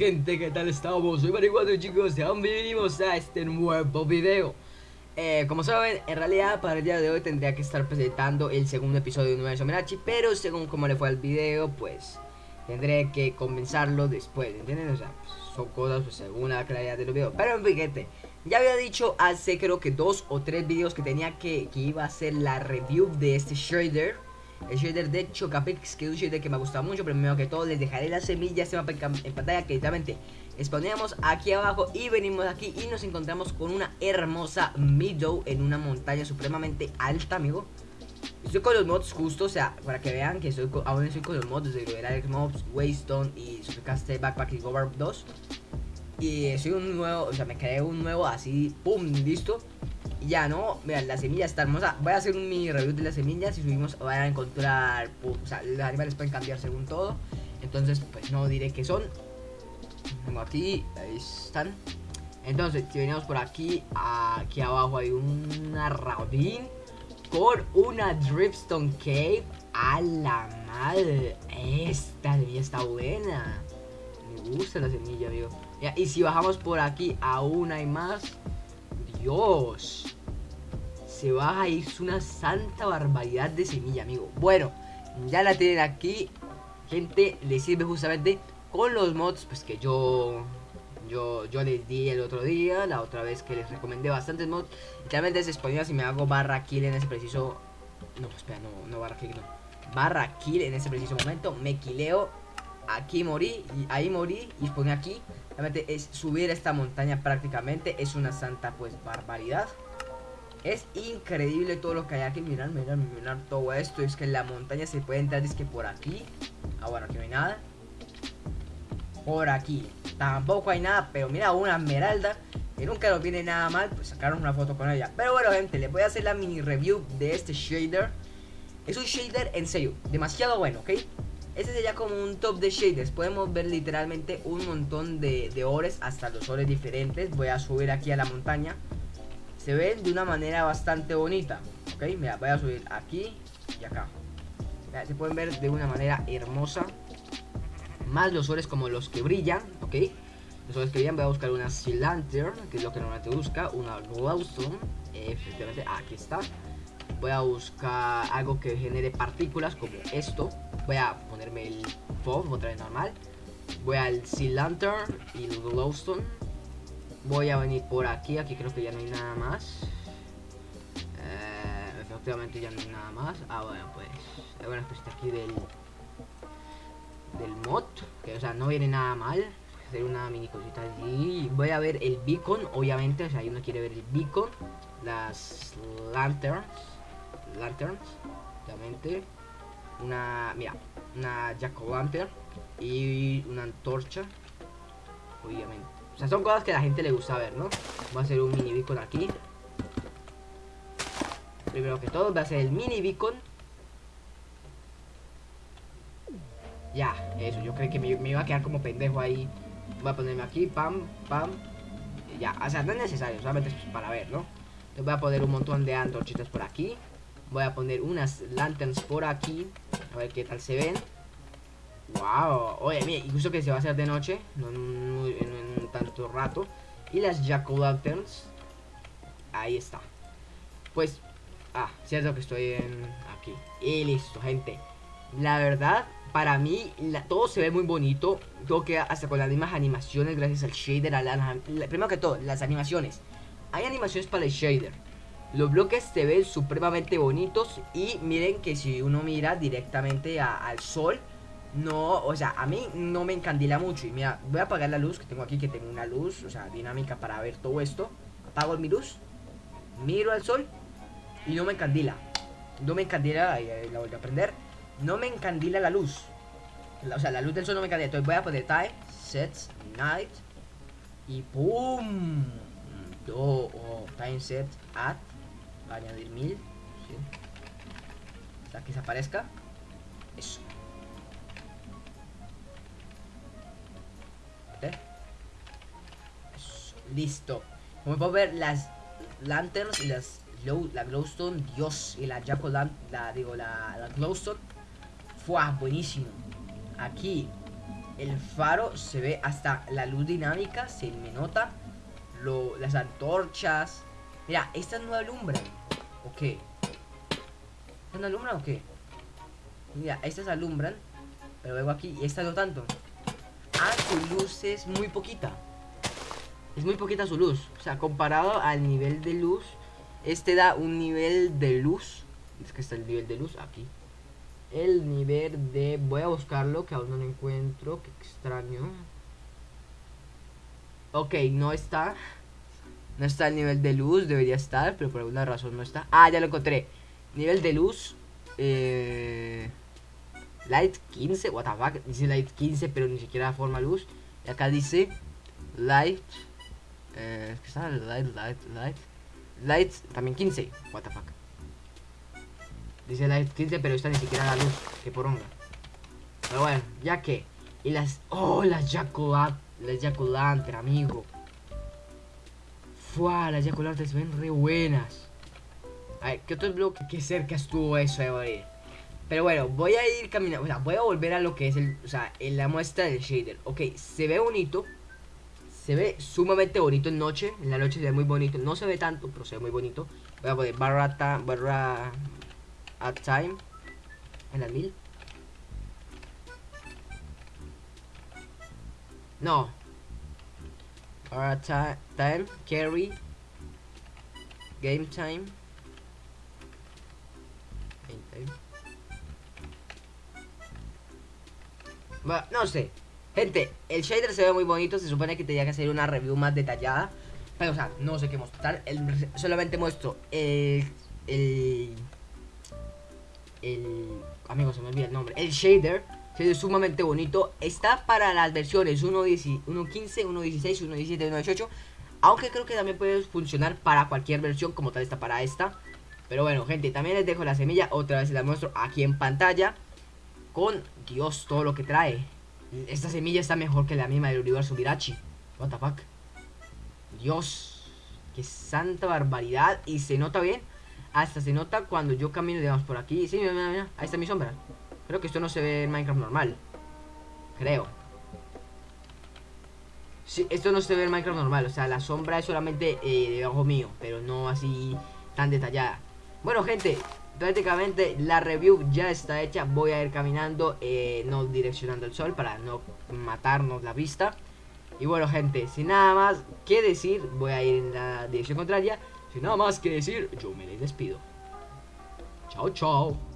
gente, ¿qué tal estamos? Soy Marihuana chicos, sean bienvenidos a este nuevo video eh, Como saben, en realidad para el día de hoy tendría que estar presentando el segundo episodio de Universo Merachi Pero según como le fue al video, pues tendré que comenzarlo después, ¿entienden? O sea, pues, son cosas pues, según la claridad del video Pero fíjate, ya había dicho hace creo que dos o tres videos que tenía que, que iba a hacer la review de este shader el shader de Chocapix, que es un shader que me gusta mucho Primero que todo les dejaré las semillas en pantalla que literalmente exponemos aquí abajo y venimos aquí y nos encontramos con una hermosa Meadow en una montaña supremamente alta, amigo. Estoy con los mods justo, o sea, para que vean que estoy aún estoy con los mods de Alex Mobs, Waystone y Supercaste Backpack y Gobar 2 Y soy un nuevo, o sea, me creé un nuevo así, pum, listo ya, ¿no? Vean, la semilla está hermosa. Voy a hacer un mini review de las semillas. Si subimos, van a encontrar. o sea, los animales pueden cambiar según todo. Entonces, pues no diré que son. Tengo aquí, ahí están. Entonces, si venimos por aquí, aquí abajo hay una ravine con una dripstone cave. A la madre, esta semilla está buena. Me gusta la semilla, amigo. y si bajamos por aquí, aún hay más. Dios. Se baja y es una santa barbaridad de semilla, amigo. Bueno, ya la tienen aquí. Gente, le sirve justamente con los mods pues que yo yo, yo les di el otro día, la otra vez que les recomendé bastantes mods. Literalmente se exponía si me hago barra kill en ese preciso... No, espera, no, no barra kill, no. Barra kill en ese preciso momento. Me quileo. Aquí morí, y ahí morí y pone aquí es subir esta montaña prácticamente. Es una santa pues barbaridad. Es increíble todo lo que hay aquí. Mirar, mirar, mirar todo esto. Es que la montaña se puede entrar. Es que por aquí. Ah, bueno, aquí no hay nada. Por aquí. Tampoco hay nada. Pero mira, una esmeralda. Que nunca nos viene nada mal. Pues sacaron una foto con ella. Pero bueno, gente, les voy a hacer la mini review de este shader. Es un shader en serio. Demasiado bueno, ¿ok? Este sería como un top de shaders. Podemos ver literalmente un montón de, de ores, hasta los ores diferentes. Voy a subir aquí a la montaña. Se ven de una manera bastante bonita. Ok, mira, voy a subir aquí y acá. se pueden ver de una manera hermosa. Más los ores como los que brillan, ok. Los ores que brillan, voy a buscar una Cylinder, que es lo que normalmente busca. Una Glowstone, efectivamente, aquí está. Voy a buscar algo que genere partículas como esto Voy a ponerme el FOV otra vez normal. Voy al Sea Lantern y el Glowstone. Voy a venir por aquí. Aquí creo que ya no hay nada más. Eh, efectivamente ya no hay nada más. Ah, bueno, pues. Bueno, pues está aquí del. Del mod. Que, o sea, no viene nada mal. Hacer una mini cosita allí. Voy a ver el beacon, obviamente. O sea, uno quiere ver el beacon. Las lanterns. Lanterns. Obviamente una, mira, una jack o lantern y una antorcha, obviamente. O sea, son cosas que a la gente le gusta ver, ¿no? Voy a hacer un mini beacon aquí. Primero que todo, voy a hacer el mini beacon. Ya, eso, yo creo que me, iba a quedar como pendejo ahí. Voy a ponerme aquí, pam, pam. Ya, o sea, no es necesario, solamente es para ver, ¿no? Entonces voy a poner un montón de antorchitas por aquí. Voy a poner unas lanterns por aquí. A ver qué tal se ven. Wow. Oye, mira, incluso que se va a hacer de noche. No en, tanto rato. Y las Jack Lanterns. Ahí está. Pues. Ah, cierto que estoy en aquí. Y listo, gente. La verdad, para mí, todo se ve muy bonito. Todo que hasta con las mismas animaciones, gracias al shader. A primero que todo, las animaciones. Hay animaciones para el shader los bloques se ven supremamente bonitos y miren que si uno mira directamente al sol, no, o sea, a mí no me encandila mucho. Y mira, voy a apagar la luz que tengo aquí, que tengo una luz, o sea, dinámica para ver todo esto. Apago mi luz, miro al sol y no me encandila. No me encandila, la vuelvo a prender. No me encandila la luz. o sea, la luz del sol no me encandila. Entonces voy a poner time, set, night y ¡pum! Do, oh, time set at añadir 1000 ¿sí? hasta que se aparezca eso listo como puedo ver las lanterns y las la glowstone dios y la jack la digo la, glowstone fue buenísimo aquí el faro se ve hasta la luz dinámica, se me nota. Lo, las antorchas. Mira, estas no alumbran. ¿O qué? ¿Estas no alumbran o qué? Mira, estas alumbran. Pero luego aquí, y esta no tanto. Ah, su luz es muy poquita. Es muy poquita su luz. O sea, comparado al nivel de luz, este da un nivel de luz. Es que está el nivel de luz aquí. El nivel de... Voy a buscarlo, que aún no lo encuentro. Qué extraño. Ok, no está. No está el nivel de luz, debería estar, pero por alguna razón no está. Ah, ya lo encontré. Nivel de luz. Eh... Light 15, what the fuck, dice Light 15 pero ni siquiera forma luz Y acá dice Light eh, ¿Qué está? Light, Light, Light Light también 15, what the fuck Dice Light 15 pero esta ni siquiera la luz Que poronga Pero bueno, ya que Y las, oh, las Jack Las amigo Fua, las Jack se ven re buenas A ver, ¿qué otro bloque? Qué cerca estuvo eso de morir pero bueno, voy a ir caminando, o sea, voy a volver a lo que es el, o sea, la muestra del shader. Ok, se ve bonito, se ve sumamente bonito en noche, en la noche se ve muy bonito, no se ve tanto, pero se ve muy bonito. Voy a poner barra, barra at time en la mil. No. Barra time, carry, game time. Game time. no sé. Gente, el shader se ve muy bonito. Se supone que tenía que hacer una review más detallada. Pero, o sea, no sé qué mostrar. solamente muestro el, el. El. Amigos, se me olvida el nombre. El shader. Se ve sumamente bonito. Está para las versiones 1.15, 1.16, 1.17, 1.18. Aunque creo que también puede funcionar para cualquier versión. Como tal está para esta. Pero bueno, gente, también les dejo la semilla. Otra vez la muestro aquí en pantalla con Dios todo lo que trae. Esta semilla está mejor que la misma del universo Mirachi. What. Dios. Qué santa barbaridad. Y se nota bien. Hasta se nota cuando yo camino, digamos, por aquí. Sí, mira, mira, mira. Ahí está mi sombra. Creo que esto no se ve en Minecraft normal. Creo. Sí, esto no se ve en Minecraft normal. O sea, la sombra es solamente eh, debajo mío. Pero no así tan detallada. Bueno, gente, prácticamente la review ya está hecha. Voy a ir caminando, eh, no direccionando el sol para no matarnos la vista. Y bueno, gente, sin nada más que decir, voy a ir en la dirección contraria. Sin nada más que decir, yo me despido. Chao, chao.